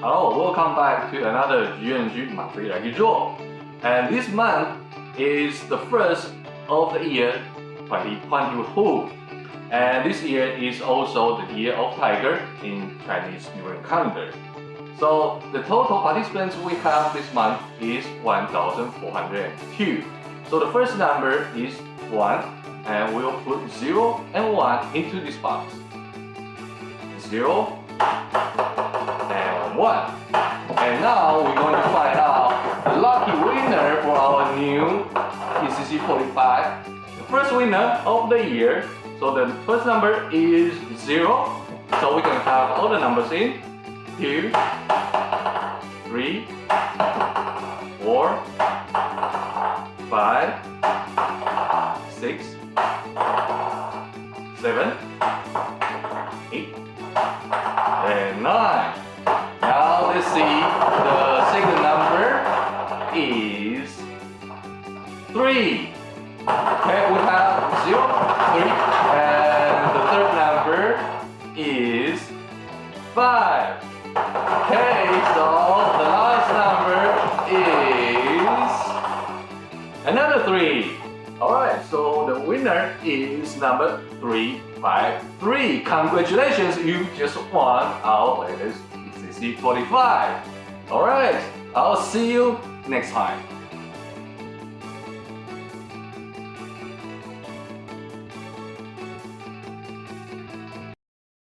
Hello, welcome back to another GNG monthly lucky draw. And this month is the first of the year 2022. And this year is also the year of tiger in Chinese New Year calendar. So the total participants we have this month is 1,402. So the first number is 1 and we'll put 0 and 1 into this box. 0 one. And now we're going to find out the lucky winner for our new PCC 45. The first winner of the year. So the first number is 0. So we can have all the numbers in. 2, 3, 4, 5, 6, 7, let's see, the second number is 3. Okay, we have 0, 3, and the third number is 5. Okay, so the last number is another 3. Alright, so the winner is number 353. Congratulations, you just won our latest C45. Alright, I'll see you next time.